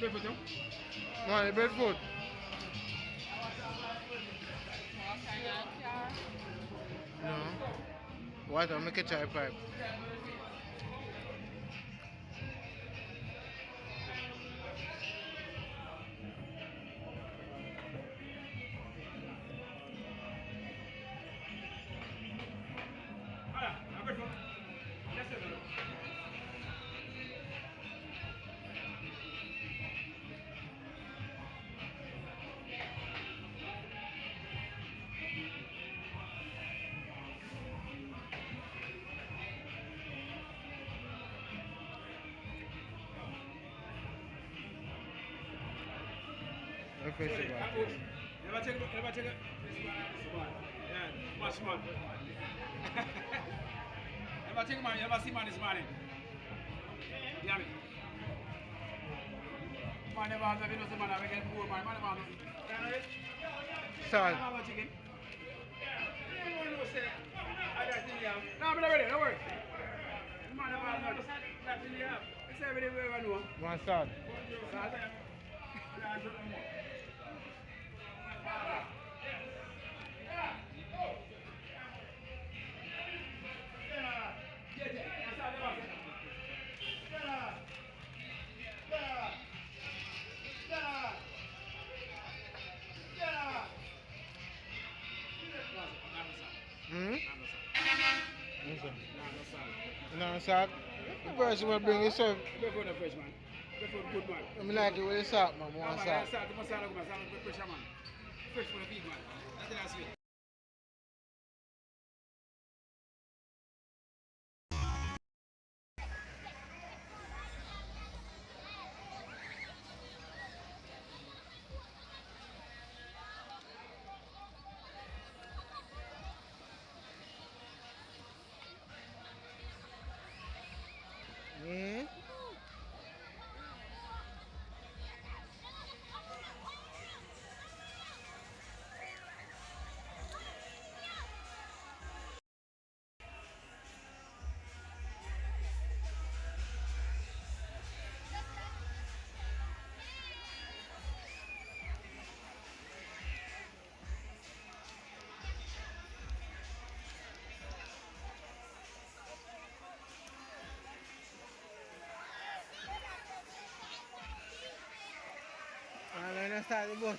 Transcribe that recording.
Bedford No, the Bedford. No. What? Make a chai pipe. The festival. Never take, never take. This much man. never take man, never see man. Yeah, me. Man never have nothing, no see man, I get poor man, man never have have have no chicken. Have. No, I'm not ready, don't worry. Man never have thing you have. It's everything we ever know. One salt. Salt, No salt. The person will bring himself. Before the fresh man. Before the good man. I mean, like the salt, man. Man, salt. salt, you must salt, you must salt, you pressure man. Fresh for the big man. That's the last way. I'm going